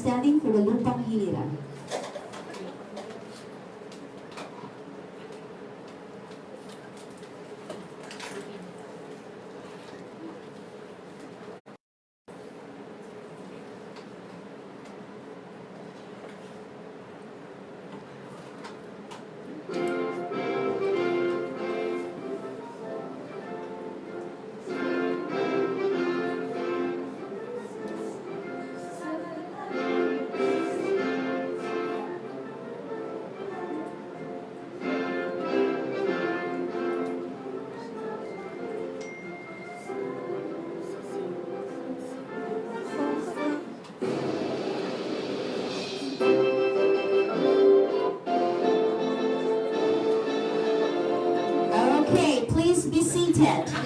Standing be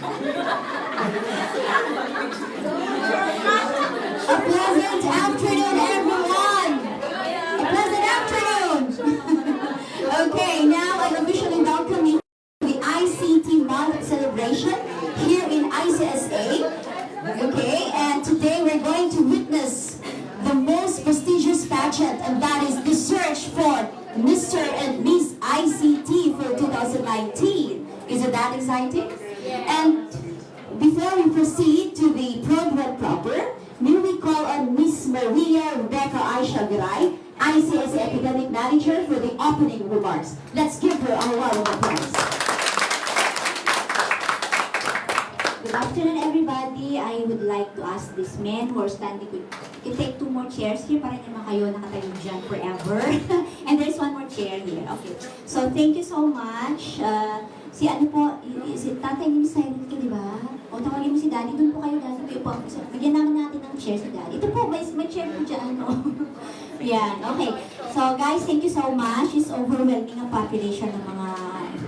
So, guys, thank you so much. It's overwhelming ang population ng mga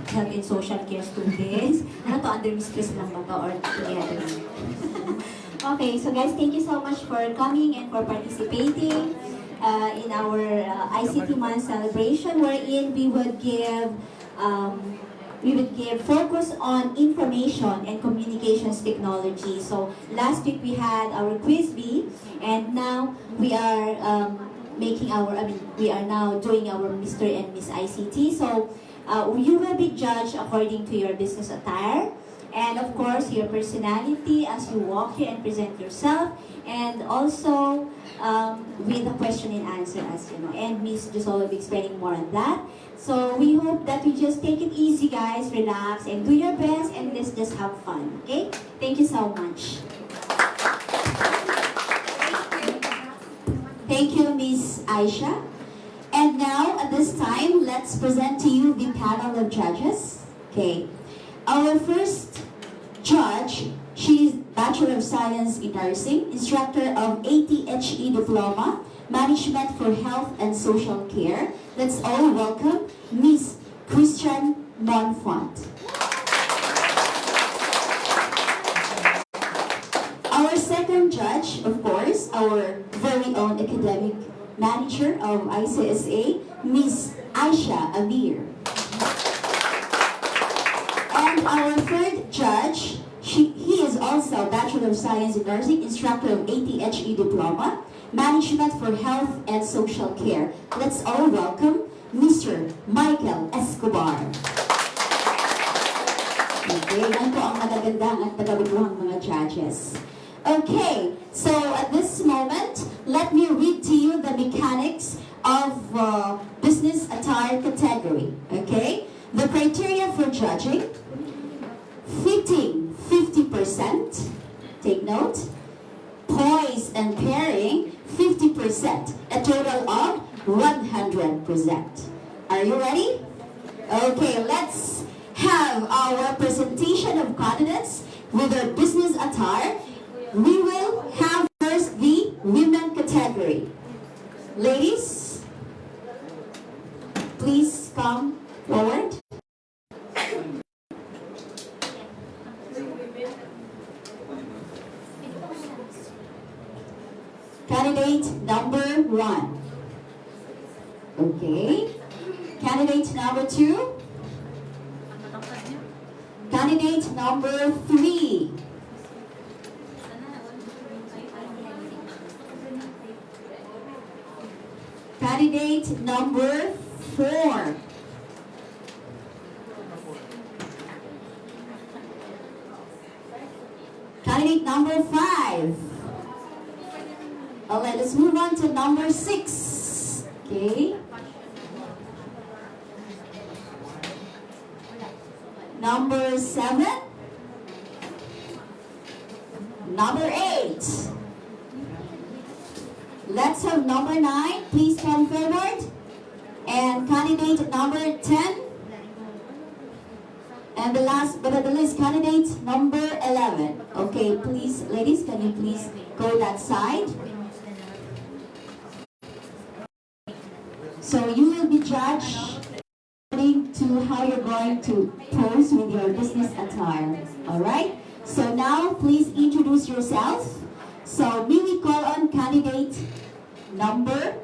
health and social care students. Ano to, under Chris lang ba to or together? okay, so guys, thank you so much for coming and for participating uh, in our uh, ICT Month celebration wherein we would give um, we would give focus on information and communications technology. So last week we had our quiz bee and now we are um, making our, I mean, we are now doing our Mr. and Miss ICT. So uh, you will be judged according to your business attire. And of course your personality as you walk here and present yourself. And also um, with a question and answer as you know. And Miss Jusol will be explaining more on that. So we hope that you just take it easy guys. Relax and do your best and let's just have fun. Okay? Thank you so much Thank you, Miss Aisha. And now, at this time, let's present to you the panel of judges. Okay. Our first judge, she is Bachelor of Science in Nursing, instructor of ATHE Diploma, Management for Health and Social Care. Let's all welcome Miss Christian Monfont. Our second judge, of course, our academic manager of ICSA, Miss Aisha Amir. And our third judge, she, he is also Bachelor of Science in Nursing, instructor of ATHE Diploma, Management for Health and Social Care. Let's all welcome Mr. Michael Escobar. Okay, yan po ang magagandang at tagabubuhang mga judges. Okay, so at this moment, let me read to you the mechanics of uh, business attire category. Okay, the criteria for judging: fitting 50%. Take note. Poise and pairing 50%. A total of 100%. Are you ready? Okay, let's have our presentation of candidates with their business attire. We will have first the women category. Ladies, please come forward. Candidate number one. Okay. Candidate number two. Candidate number three. Candidate number four. Candidate number five. All right, let's move on to number six. Okay. Number seven. Number eight. Let's have number nine. Please come forward. And candidate number 10. And the last but not the least, candidate number 11. Okay, please, ladies, can you please go that side? So you will be judged according to how you're going to pose with your business attire. Alright? So now, please introduce yourself. So may we call on candidate number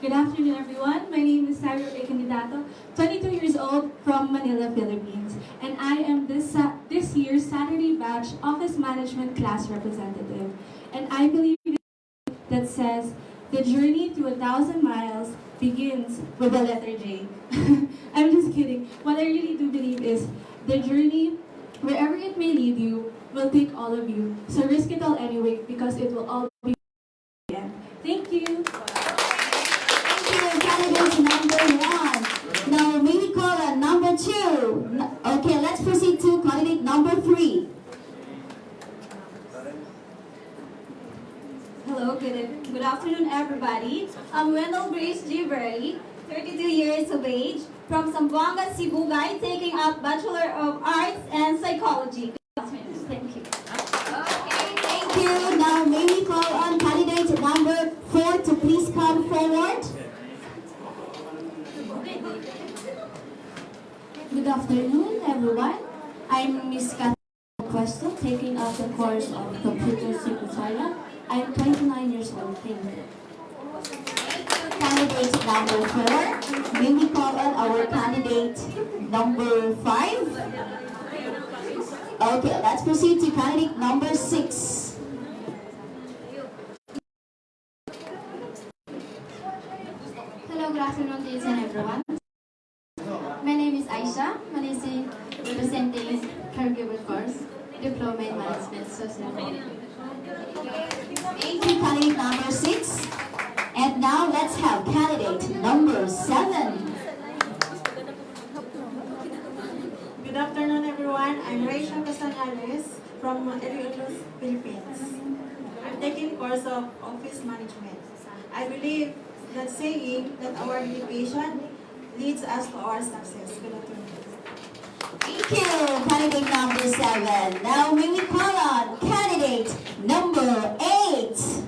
Good afternoon, everyone. My name is Sarah. Candidato, 22 years old from Manila, Philippines. And I am this, Sa- this year's Saturday batch Office Management Class Representative. And I believe that says, the journey to a thousand miles begins with the letter J. I'm just kidding. What I really do believe is the journey, wherever it may lead you, will take all of you. So risk it all anyway because it will all be the end. Thank you. Thank you, candidate number one. Now, call on number two? Okay, let's proceed to candidate number three. Hello, good, good afternoon, everybody. I'm Wendell Grace Givery, 32 years of age, from Zamboanga, Sibugay, taking up Bachelor of Arts and Psychology. Thank you. Okay, thank you. Now, may we call on candidate number four to please come forward? Good afternoon, everyone. I'm Miss Kat Cuesto, taking up the course of Computer Secretariat. I'm 29 years old. Thank you. Candidate number four. May we call on our candidate number five? Okay, let's proceed to candidate number six. Hello, good afternoon to and everyone. My name is Aisha Manisi, representing Caregiver Course, Diploma in Management Social. Thank you, candidate number six. Now let's have candidate number seven. Good afternoon, everyone. I'm Rachel Castañales from Iloilo, Philippines. I'm taking course of office management. I believe that saying that our dedication leads us to our success. Good afternoon. Thank you, candidate number seven. Now may we call on candidate number eight.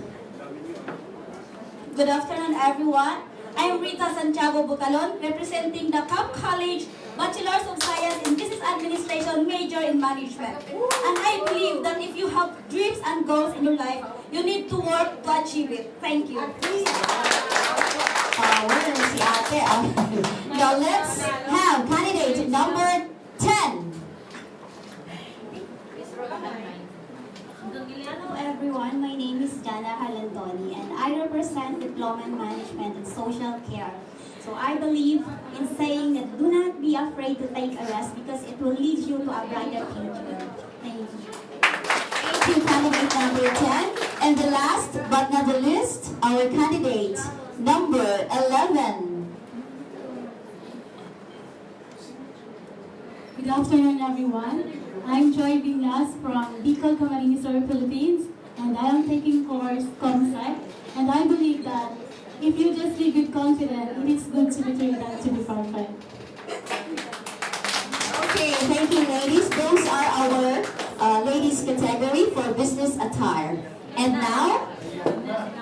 Good afternoon, everyone. I'm Rita Santiago Bucalon, representing the Cap College Bachelor's of Science in Business Administration major in Management. And I believe that if you have dreams and goals in your life, you need to work to achieve it. Thank you. Uh, now let's have candidate number 10. Hello everyone, my name is Jana Halantoni and I represent Diploma in Management and Social Care. So I believe in saying that do not be afraid to take a risk because it will lead you to a brighter future. Thank you. Thank you, candidate number 10. And the last but not the least, our candidate number 11. Good afternoon, everyone. I'm Joy Viñas from Bicol, Camarines Sur, Philippines, and I am taking course ComSec. And I believe that if you just live with confidence, it is good to be trained and to be perfect. Okay, thank you, ladies. Those are our uh, ladies category for business attire. And now,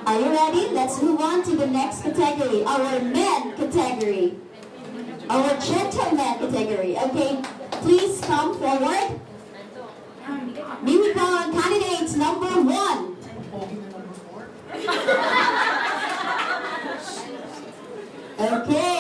are you ready? Let's move on to the next category, our men category. Our gentleman category. Okay, please come forward. May we call on candidates number one. Okay.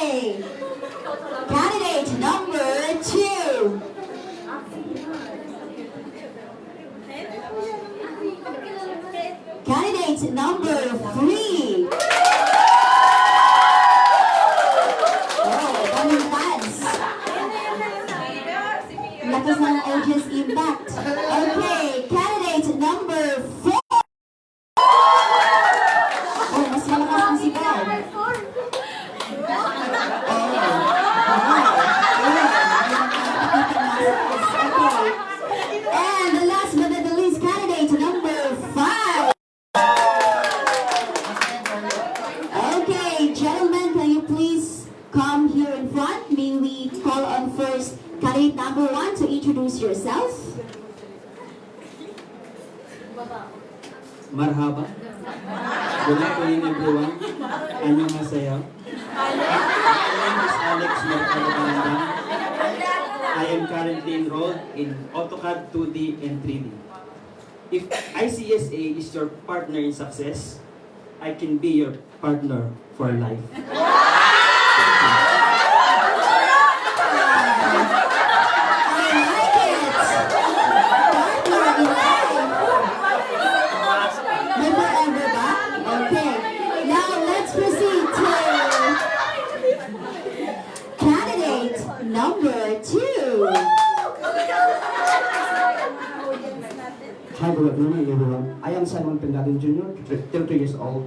Please come here in front? May we call on first candidate number one to introduce yourself? Marhaba. Good afternoon everyone. Annyeonghaseyo. My name is Alex Mercado Kalandang. I am currently enrolled in AutoCAD 2D and 3D. If ICSA is your partner in success, I can be your partner for life. I like it! Partner in life! May forever? Okay. Now, let's proceed to candidate number two. Hi, good afternoon, everyone. I am Simon Pendatin Jr., 30 years old,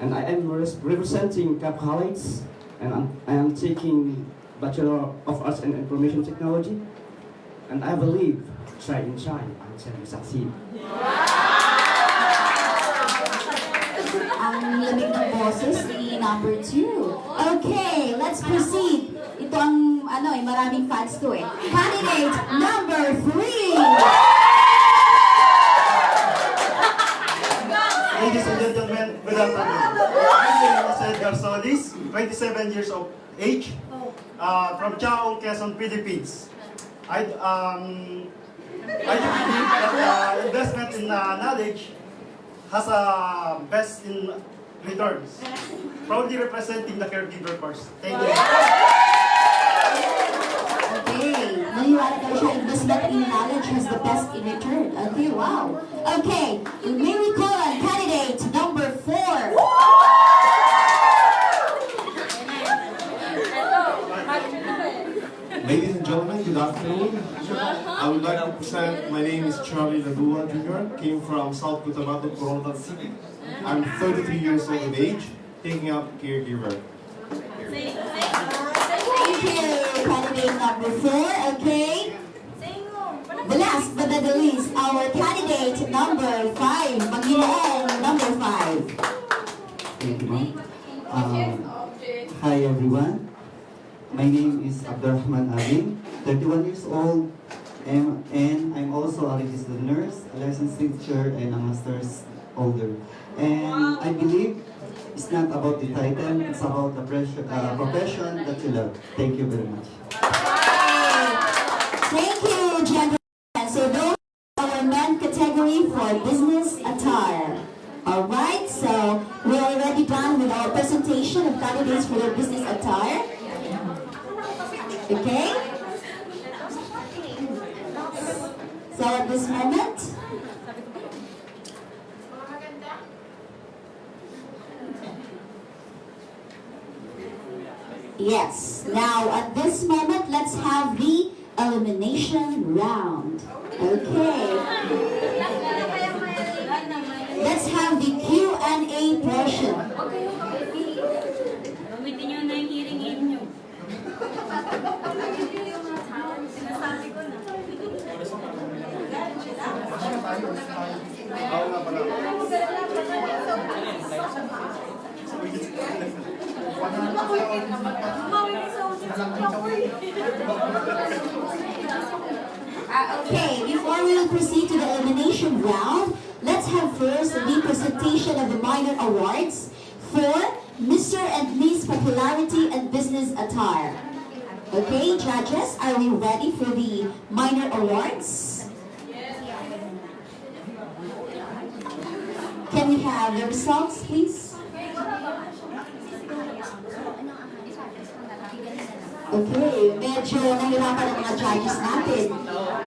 and I am res- representing Cap College, and I'm, I am taking Bachelor of Arts in Information Technology, and I believe, try and shine you succeed. Ang lamig ng boses ni number two. Okay, let's proceed. Ito ang, ano eh, maraming fans to eh. Candidate number three. Ladies and gentlemen, good afternoon. My name is Edgar Solis, 27 years of age, uh, from Tiaong, Quezon, Philippines. I, um, I do believe that uh, investment in uh, knowledge has a best in returns. Proudly representing the caregiver course. Thank you. Okay, naniwala ka siya, investment in knowledge has the best in return. Okay, wow. Okay, may we call on candidate number four. Ladies and gentlemen, good afternoon. I would like to present, my name is Charlie Ladua Jr., came from South Cotabato, Koronadal City. I'm 33 years old of age, taking up caregiver. Thank you, candidate number four. Okay. The last but not the least, our candidate number five, Panginoon number five. Thank you, ma'am. Um, hi, everyone. My name is Abdurrahman Abin, 31 years old, and, and I'm also a registered nurse, a licensed teacher, and a master's holder. And I believe it's not about the title, it's about the pressure, uh, profession that you love. Thank you very much. Thank you, gentlemen. Category for business attire. Alright, so we're already done with our presentation of candidates for their business attire. Okay? So at this moment, Yes. Now, at this moment, let's have the elimination round. Okay. Let's have the Q&A. Gamitin nyo na yung hearing aid nyo. Sinasabi ko na. Oo nga pala. Uh, okay, before we proceed to the elimination round, let's have first the presentation of the minor awards for Mr. and Miss Popularity and Business Attire. Okay, judges, are we ready for the minor awards? Can we have the results, please? Okay, medyo nahirapan ang mga judges natin.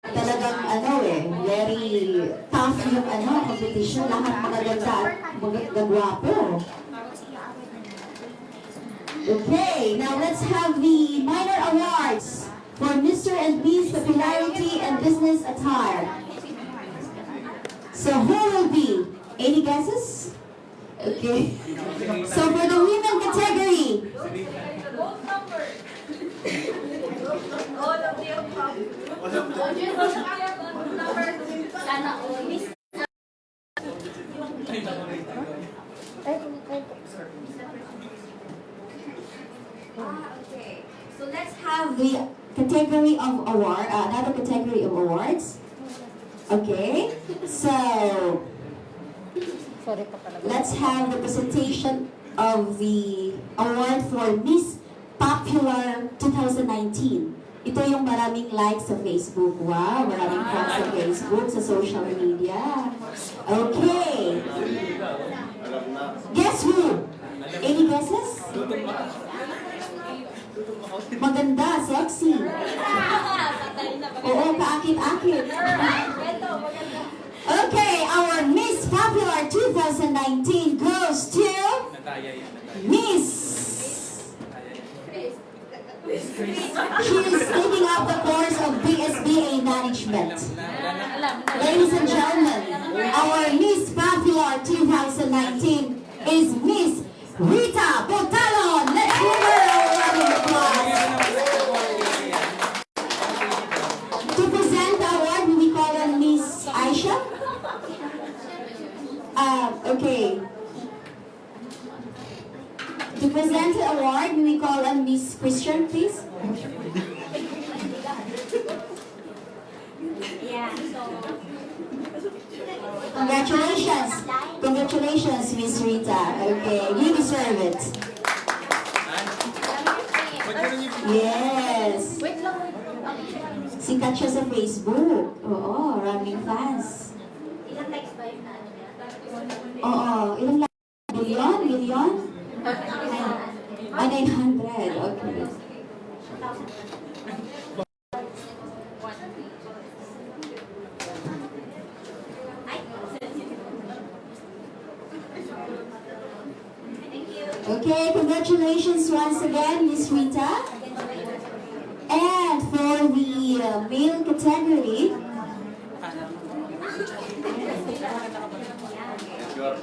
Tough yung ano, competition. Lahat magaganda at magagwapo. Okay, now let's have the minor awards for Mr. and Miss Popularity and Business Attire. So who will be? Any guesses? Okay. So for the women category, All of the above. Sana all. Miss have the category of award, uh, another category of awards. Okay, so let's have the presentation of the award for Miss Popular 2019. Ito yung maraming likes sa Facebook. Wow, maraming fans sa Facebook, sa social media. Okay. Guess who? Any guesses? Maganda, sexy. Oo, kaakit-akit. Okay, our Miss Popular 2019 goes to Miss. She is taking up the course of BSBA Management. Ladies and gentlemen, our Miss Popular 2019 is Miss Rita Botalon. Let's give her a round of applause. To present the award, we call her Miss Aisha. Uh, okay. To present the award, we call on Miss Christian, please. Yeah, so Congratulations. Congratulations, Miss Rita. Okay, you deserve it. Yes. wait lang. Sikat siya sa Facebook. Oo, maraming fans. Ilang likes ba yun na ano niya? Oo, ilang lang? Million? Million? Ah, 900. Okay. Okay, congratulations once again, Miss Rita. And for the uh, male category, okay,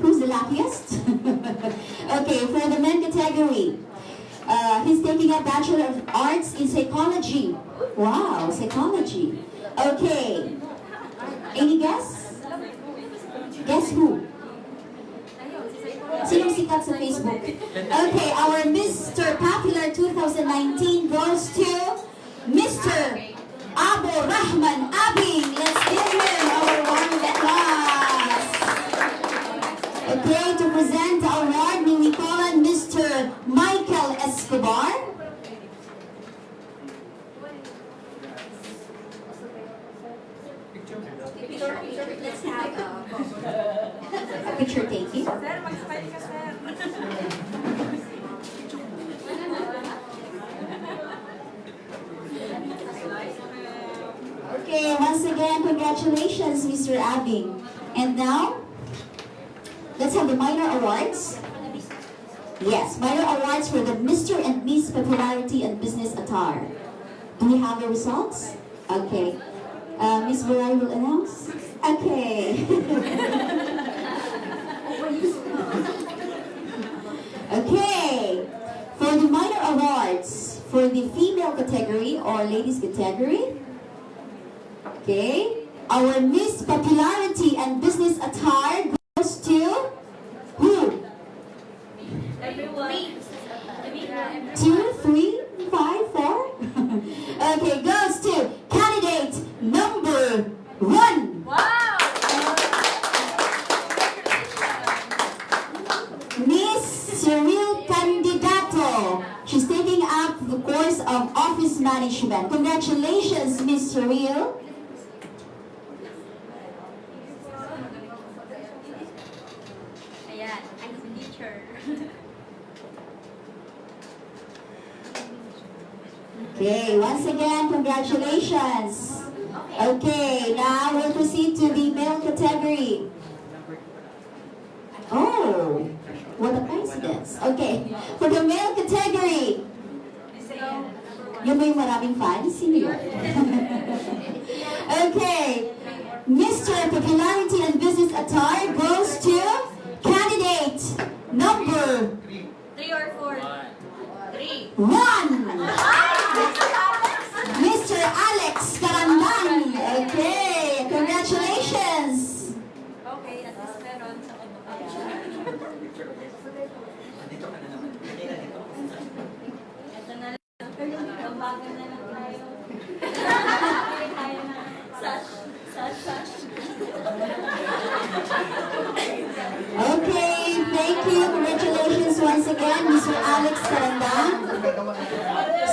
who's the luckiest? okay, for the men category, uh, he's taking a Bachelor of Arts in Psychology. Wow, psychology. Okay, any guess? Guess who? Sinong sikat sa Facebook? Okay, our Mr. Popular 2019 goes to Mr. Abu Rahman Abing. Let's give him our of applause. Okay, to present the award, we call on Mr. Michael Escobar. Let's have A picture taking. Okay, once again, congratulations, Mr. Abing. And now, let's have the minor awards. Yes, minor awards for the Mr. and Miss Popularity and Business Attire. Do we have the results? Okay. Uh, Miss Barai will announce? Okay. okay. For the minor awards, for the female category or ladies category, Okay. Our Miss Popularity and Business Attire goes to who? Two, three, five, four? okay, goes to candidate number one. Miss Cyril Candidato. She's taking up the course of Office Management. Congratulations, Miss Cyril. Ayan, I'm the teacher. Okay, once again, congratulations. Okay, now we'll proceed to the male category. Oh, what a coincidence. Okay, for the male category, yung may maraming fans, sino yun? okay, Mr. Popularity and Business Attire goes to candidate number Three or four? Three. one. Mr. Alex Karandan. Okay, congratulations. Okay, at least meron sa Ito na lang. Babagan na lang tayo. Sash. Sash, sash. Okay, thank you. Congratulations once again, Mr. Alex Tarandang.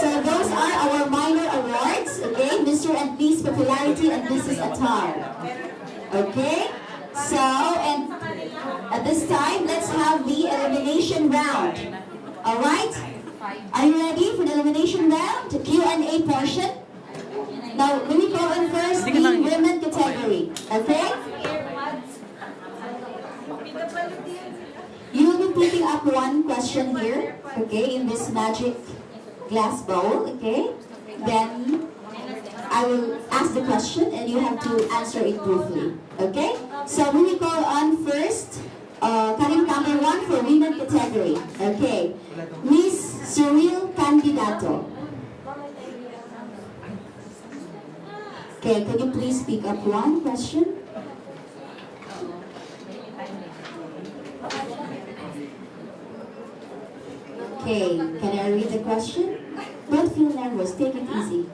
So those are our minor awards, okay? Mr. and Miss Mrs. Attire. Okay? So, and at this time, let's have the elimination round. Alright? Are you ready for the elimination round? Q&A portion? Now, let me go in first, the women category. Okay? You will be picking up one question here, okay, in this magic glass bowl, okay? Then I will ask the question and you have to answer it briefly, okay? So we will call on first, uh, cutting number one for women category, okay? Miss Cyril Candidato. Okay, can you please pick up one question? Okay, can I read the question? Don't feel nervous, take it easy.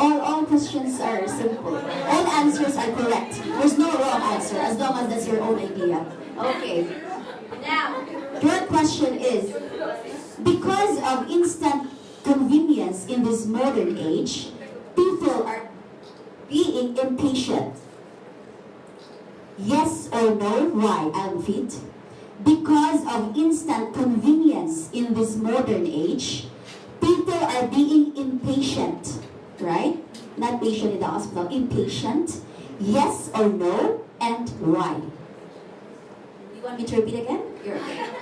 All, all questions are simple. All answers are correct. There's no wrong answer as long as that's your own idea. Okay. Now, your question is, because of instant convenience in this modern age, people are being impatient. Yes or no? Why? Repeat because of instant convenience in this modern age, people are being impatient, right? Not patient in the hospital, impatient. Yes or no, and why? You want me to repeat again? You're okay.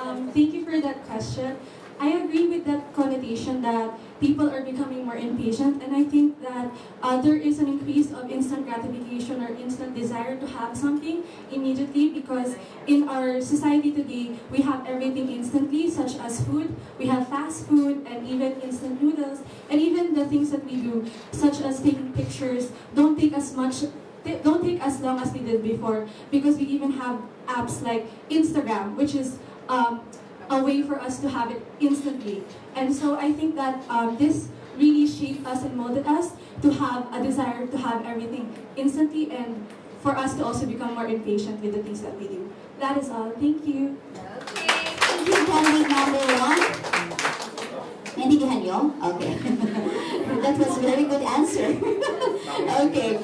Um, thank you for that question. I agree with that connotation that people are becoming more impatient, and I think that uh, there is an increase of instant gratification or instant desire to have something immediately because in our society today, we have everything instantly, such as food. We have fast food and even instant noodles, and even the things that we do, such as taking pictures, don't take as much don't take as long as we did before because we even have apps like Instagram, which is um, a way for us to have it instantly. And so I think that um, this really shaped us and molded us to have a desire to have everything instantly and for us to also become more impatient with the things that we do. That is all. Thank you. Okay. Thank you, candidate number one. Naintindihan niyo? Okay. that was a very good answer. okay.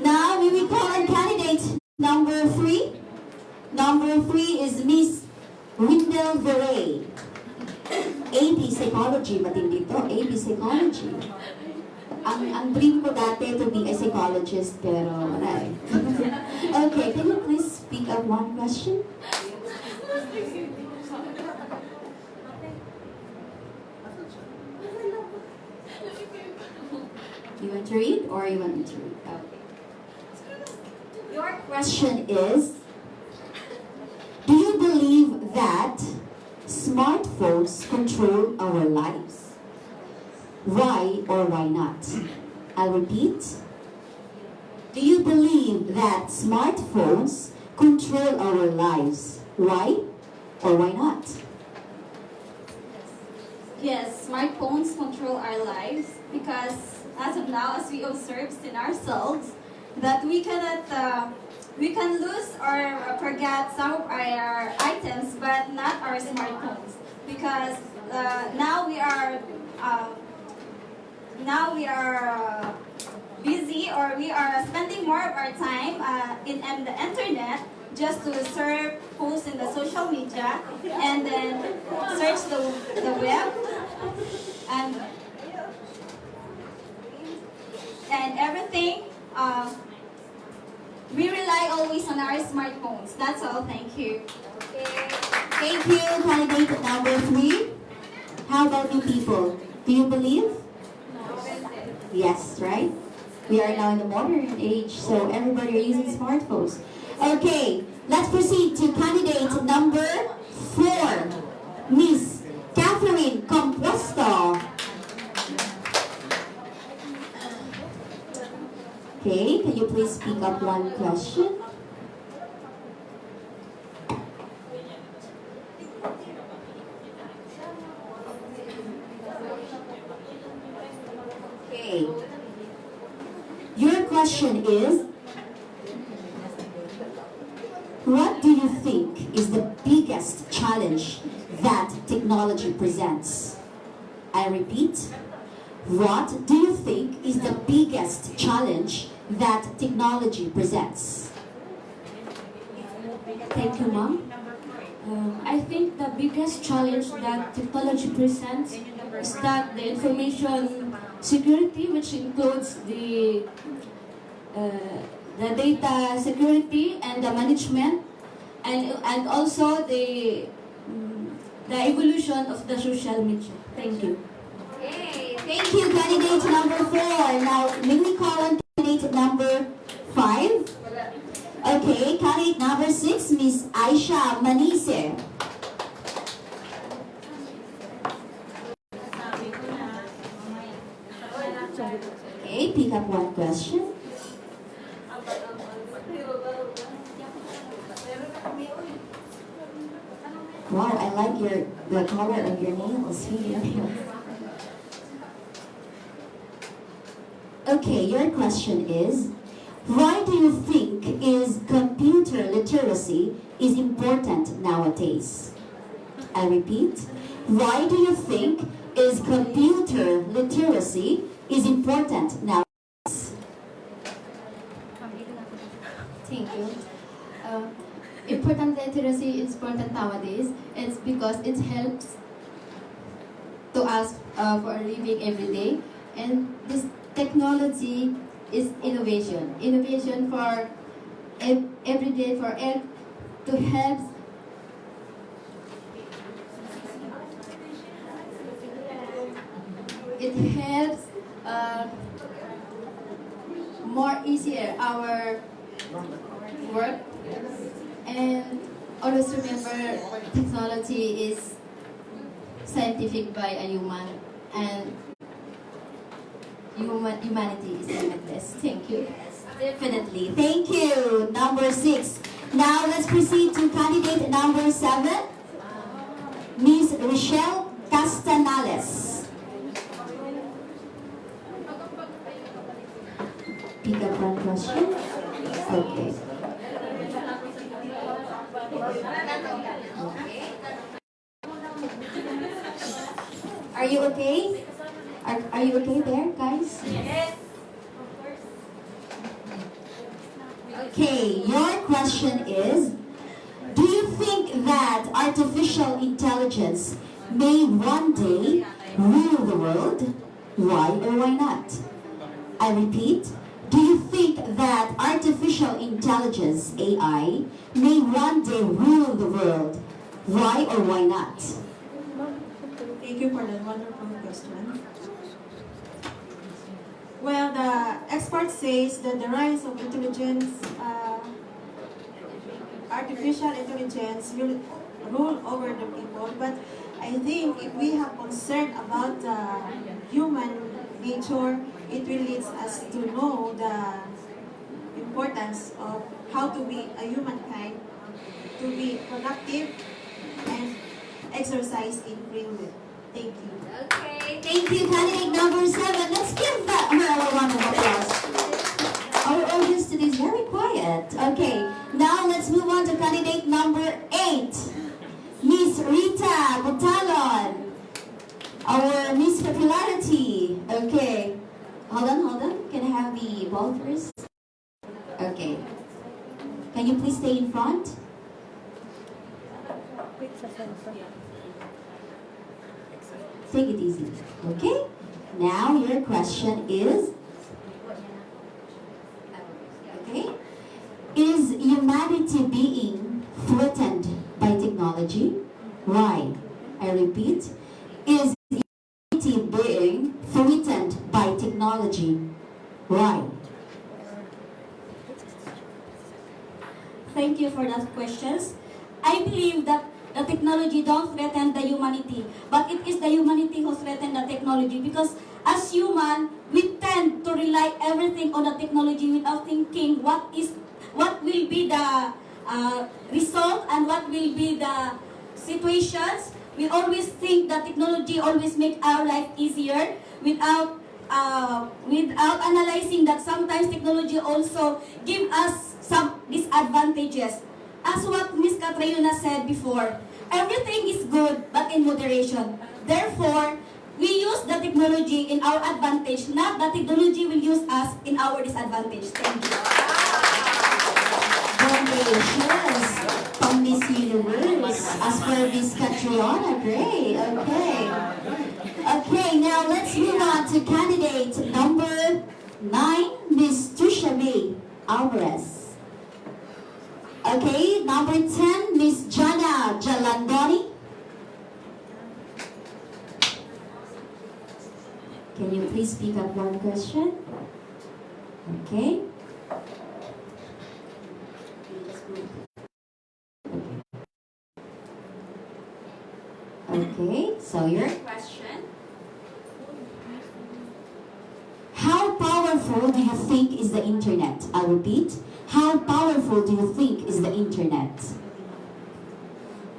Now, we will call on candidate number three. Number three is Miss Windel Veray. AP Psychology, matindi to. AP Psychology. Ang, ang dream ko dati to be a psychologist, pero wala eh. okay, can you please speak up one question? You want to read or you want me to read? Okay. Your question is Do you believe that smartphones control our lives? Why or why not? I'll repeat. Do you believe that smartphones control our lives? Why or why not? Yes, smartphones control our lives because as of now, as we observe in ourselves, that we cannot, uh, we can lose or forget some of our items, but not our smartphones because uh, now we are, uh, now we are uh, busy or we are spending more of our time uh, in, in the internet just to surf, post in the social media, and then search the, the web, and and everything. Always on our smartphones. That's all. Thank you. Okay. Thank you, candidate number three. How about you people? Do you believe? Yes, right? We are now in the modern age, so everybody are using smartphones. Okay, let's proceed to candidate number four, Miss Catherine Okay, can you please pick up one question? Okay. Your question is, what do you think is the biggest challenge that technology presents? I repeat, what do you think is the biggest challenge that technology presents? Thank you, Mom. Um, I think the biggest challenge that technology presents is that the information security, which includes the uh, the data security and the management, and and also the mm, the evolution of the social media. Thank you. Thank you, candidate number four. Now, may we call on candidate number five? Okay, candidate number six, Miss Aisha Manise. Okay, pick up one question. Wow, I like your the color of your nails. Okay, your question is, why do you think is computer literacy is important nowadays? I repeat, why do you think is computer literacy is important nowadays? Thank you. Uh, important literacy is important nowadays. It's because it helps to us uh, for a living every day. And this technology is innovation. Innovation for every day for ev- to help it helps uh, more easier our work and always remember technology is scientific by a human and human humanity is limitless. Thank you. Definitely. Thank you. Number six. Now let's proceed to candidate number seven. Miss Rochelle Castanales. Pick up one question. Okay. Are you okay? Are, are you okay there, guys? Yes. Okay, your question is Do you think that artificial intelligence may one day rule the world? Why or why not? I repeat, do you think that artificial intelligence, AI, may one day rule the world? Why or why not? Thank you for that wonderful question. Well, the expert says that the rise of intelligence, uh, artificial intelligence will rule over the people, but I think if we have concern about the human nature, it will lead us to know the importance of how to be a humankind, to be productive and exercise in free will. Thank you. Okay, thank you, candidate number seven. Let's give that her a round of applause. Our audience today is very quiet. Okay, now let's move on to candidate number eight. Miss Rita Butalon, our Miss Popularity. Okay, hold on, hold on. Can I have the ball first? Okay. Can you please stay in front? Take it easy. Okay? Now your question is Okay? Is humanity being threatened by technology? Why? I repeat, is humanity being threatened by technology? Why? Thank you for that questions. I believe that the technology don't threaten the humanity, but it is the humanity who threaten the technology because as human, we tend to rely everything on the technology without thinking what is what will be the uh, result and what will be the situations. We always think that technology always make our life easier without uh, without analyzing that sometimes technology also give us some disadvantages. As what Ms. Catriona said before, everything is good but in moderation. Therefore, we use the technology in our advantage, not the technology will use us in our disadvantage. Thank you. Congratulations from Miss Universe. As for Miss Catriona, great. Okay. Okay, now let's move on to candidate number nine, Miss May Alvarez. Okay, number 10, Miss Jana Jalandoni. Can you please pick up one question? Okay. Okay, so your question. How powerful do you think is the internet? I repeat, how powerful do you think is the internet?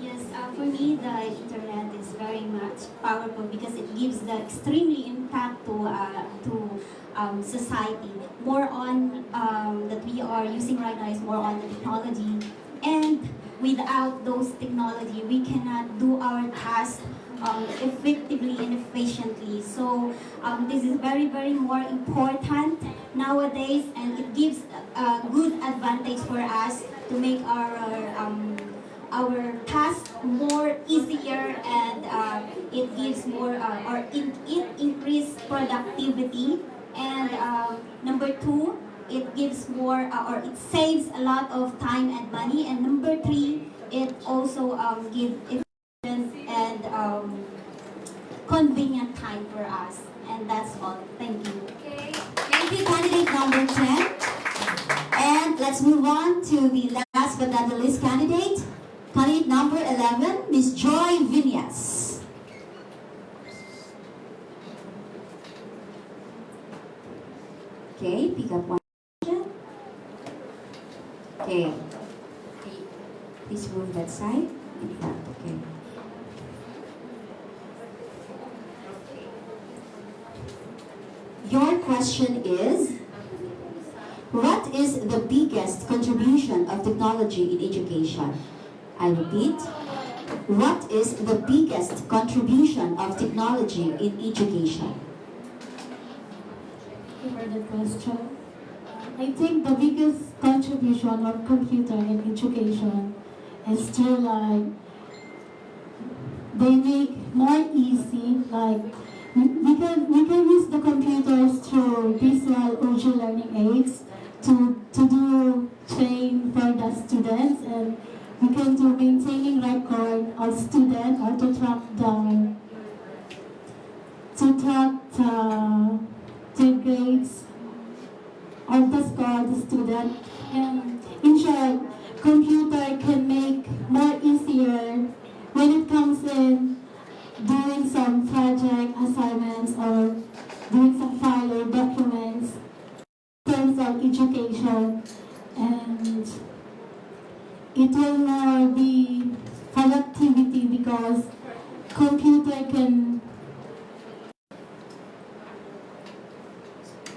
Yes, uh, for me, the internet is very much powerful because it gives the extremely impact to uh, to um, society. More on um, that we are using right now is more on the technology, and without those technology, we cannot do our task um, effectively and efficiently. So um, this is very, very more important nowadays, and it gives a good advantage for us to make our um, our task more easier and uh, it gives more uh, or it, it increase productivity and uh, number two it gives more uh, or it saves a lot of time and money and number three it also um, gives efficient and um, convenient time for us and that's all thank you Okay. Thank you, candidate number 10. And let's move on to the last but not the least candidate. Candidate number 11, Miss Joy Vinyas. Okay, pick up one question. Okay. Please move that side okay. Your question is, what is the biggest contribution of technology in education? I repeat, what is the biggest contribution of technology in education? For the question. I think the biggest contribution of computer in education is to like they make more easy like we can we can use the computers through visual audio learning aids to to do train for the students and we can do maintaining record of student or to track uh, the to track the, the grades of the score the student. And in short computer can make more easier when it comes in doing some project assignments or doing some file documents in terms of education and it will more be productivity because computer can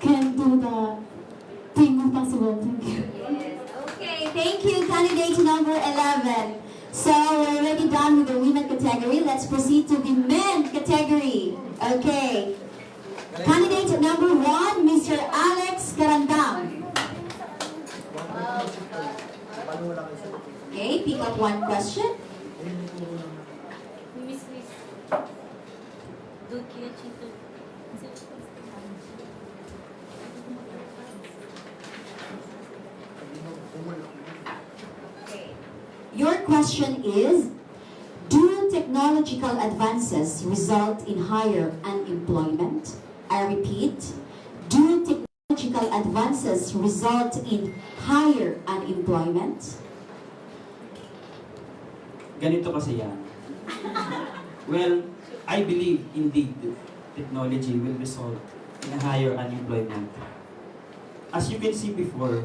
can do the thing possible. Thank you. Yes. Okay, thank you, candidate number 11. So we're already done with the women category. Let's proceed to the men category. Okay. Candidate number one, Mr. Alex Garandang. Okay, pick up one question. Question is, do technological advances result in higher unemployment? I repeat, do technological advances result in higher unemployment? Ganito kasi yan. well, I believe indeed technology will result in higher unemployment. As you can see before,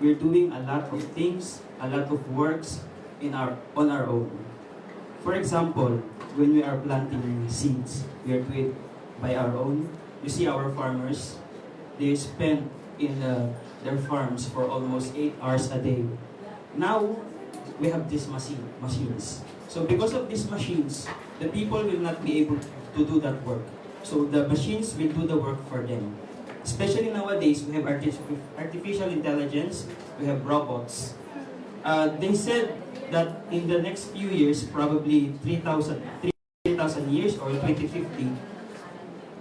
we're doing a lot of things, a lot of works in our on our own. For example, when we are planting seeds, we are doing it by our own. you see our farmers, they spend in uh, their farms for almost 8 hours a day. Now, we have these machine, machines. So because of these machines, the people will not be able to do that work. So the machines will do the work for them. Especially nowadays, we have arti- artificial intelligence, we have robots. Uh, they said that in the next few years, probably 3,000 3,000 years or 2050,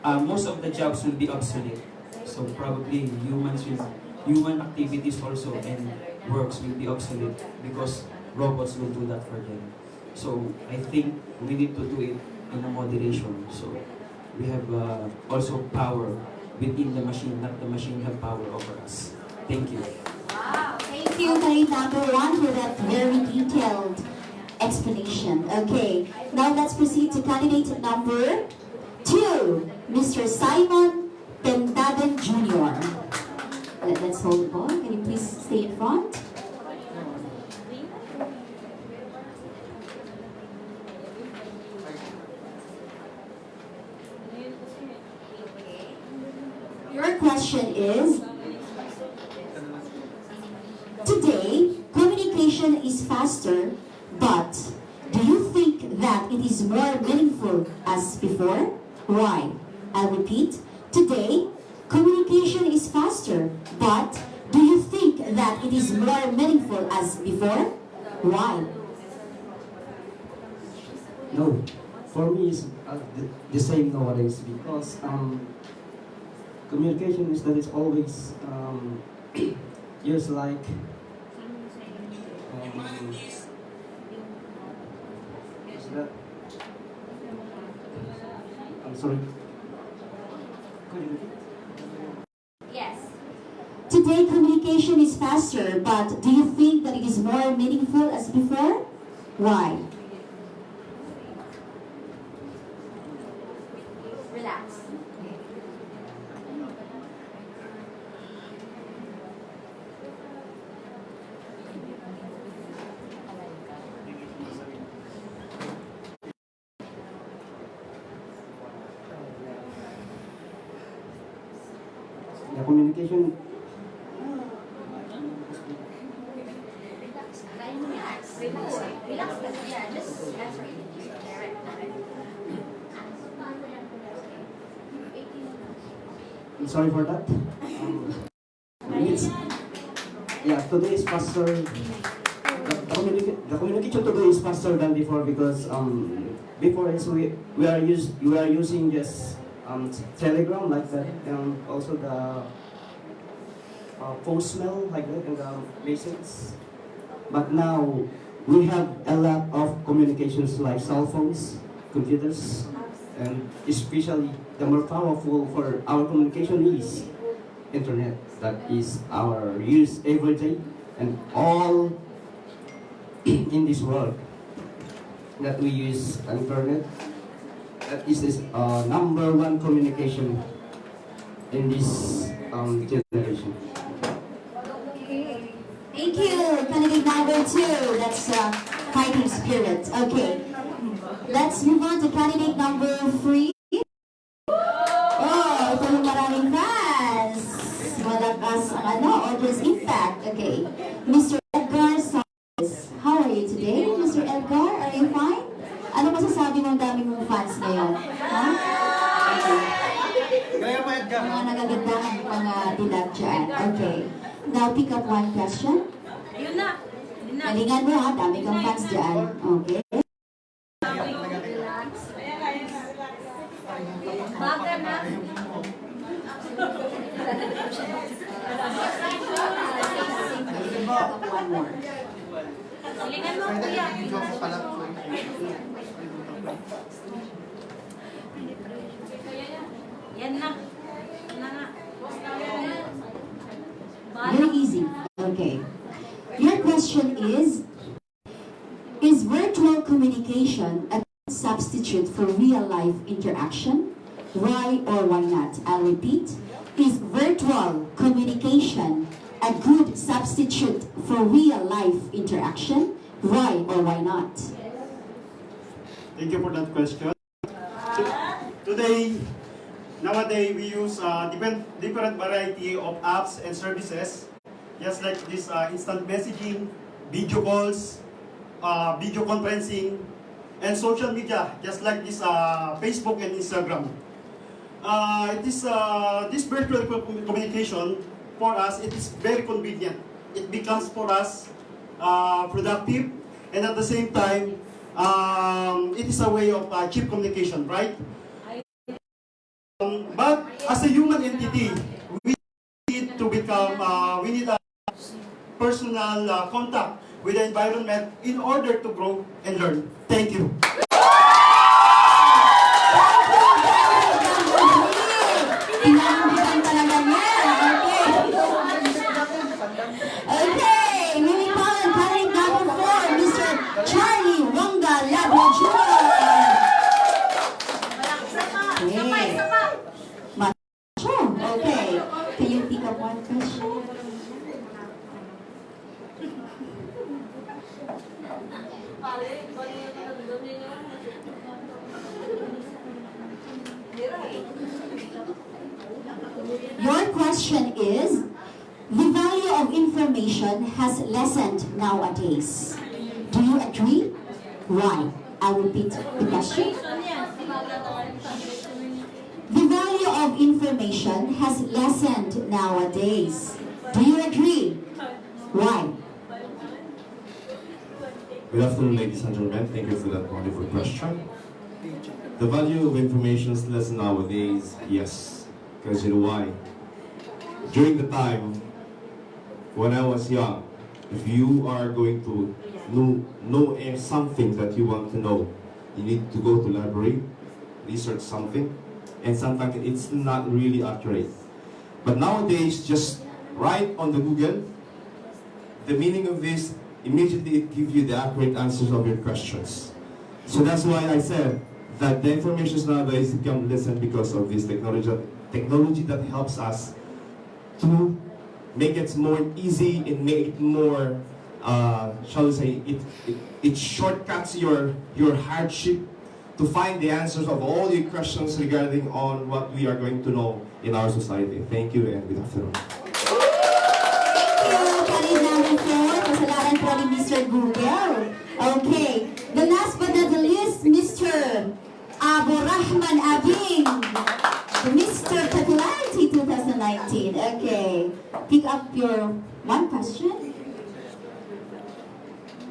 uh, most of the jobs will be obsolete. So probably humans will, human activities also and works will be obsolete because robots will do that for them. So I think we need to do it in a moderation. So we have uh, also power within the machine, not the machine have power over us. Thank you. Candidate number one, for that very detailed explanation. Okay, now let's proceed to candidate number two, Mr. Simon Pentaden Jr. Let, us hold the ball. Can you please stay in front? Your question is, Today, communication is faster, but do you think that it is more meaningful as before? Why? I'll repeat. Today, communication is faster, but do you think that it is more meaningful as before? Why? No, for me it's uh, the, the same nowadays because um, communication is that it's always um, used like um, is that I'm sorry. Could you repeat? Yes. Today, communication is faster, but do you think that it is more meaningful as before? Why? Relax. The communication I'm sorry for that. Yeah, today is faster. The, the communication today is faster than before because um, before is we we are use we are using just um, Telegram like that and also the uh, postmail like that and the messages. But now we have a lot of communications like cell phones, computers, and especially the more powerful for our communication is internet that is our use every day and all in this world that we use internet that is this uh, number one communication in this um, generation. Thank you, candidate number two. That's uh, fighting spirit. Okay, let's move on to candidate number three. Oh, ito yung maraming fans. Malakas ang ano, audience impact. Okay, Mr. Edgar Sanchez. How are you today, Mr. Edgar? Are you fine? Ano masasabi mo ang dami mong fans ngayon? Ha? Mga nagagandang mga dilag dyan. Okay. Now, pick up one question. Galingan mo ha, dami kang fans dyan. Okay. Bakit na? One more. Silingan mo, kuya. Communication a substitute for real life interaction? Why or why not? I'll repeat. Is virtual communication a good substitute for real life interaction? Why or why not? Thank you for that question. To- Today, nowadays we use uh, different, different variety of apps and services, just like this uh, instant messaging, video calls, uh, video conferencing, and social media, just like this uh, Facebook and Instagram. Uh, it is, uh, this virtual co- communication for us, it is very convenient. It becomes for us uh, productive, and at the same time, um, it is a way of uh, cheap communication, right? Um, but as a human entity, we need to become, uh, we need a personal uh, contact with the environment in order to grow and learn. Thank you. Pinambigan talaga niya. Okay. Okay, moving on. Candidate number four, Mr. Charlie Wonga Labra Jr. Okay. Macho. Okay. Can you pick up one question? Your question is, the value of information has lessened nowadays. Do you agree? Why? I'll repeat the question. The value of information has lessened nowadays. Do you agree? Why? Good afternoon, ladies and gentlemen. Thank you for that wonderful question. The value of information is less nowadays, yes. Because you know why? During the time when I was young, if you are going to know, know eh, something that you want to know, you need to go to library, research something, and sometimes it's not really accurate. But nowadays, just write on the Google, the meaning of this, immediately it gives you the accurate answers of your questions. So that's why I said that the information nowadays become lessened because of this technology, technology that helps us to make it more easy and make it more, uh, shall we say, it, it, it shortcuts your, your hardship to find the answers of all your questions regarding on what we are going to know in our society. Thank you and good afternoon. Mr. Google. Okay. The last but not the least, Mr. Abu Rahman Abing. Mr. Popularity 2019. Okay. Pick up your one question.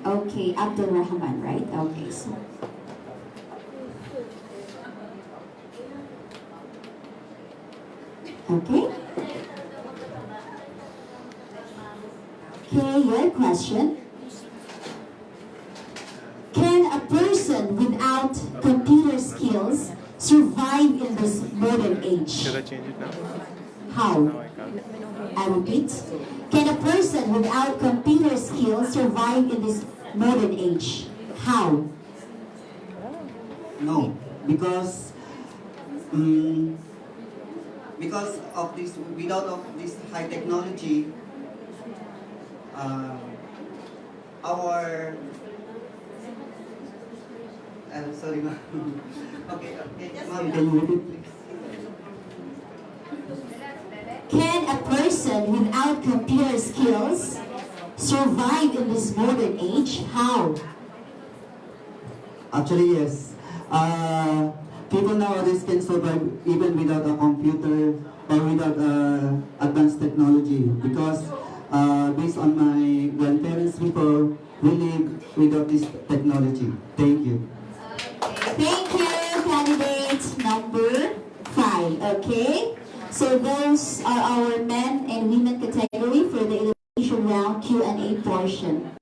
Okay, Abdul Rahman, right? Okay, so. Okay. Okay, your question. Can a person without computer skills survive in this modern age? Should I change it now? How? I repeat. Can a person without computer skills survive in this modern age? How? No, because um, because of this, without of this high technology, uh, our uh, sorry, ma'am. okay, okay, ma'am, can you repeat, please? Can a person without computer skills survive in this modern age? How? Actually, yes. Uh, people nowadays can survive even without a computer or without uh, advanced technology because uh, based on my grandparents before, we live without this technology. Thank you. Thank you, candidate number five. Okay? So those are our men and women category for the elimination round Q&A portion.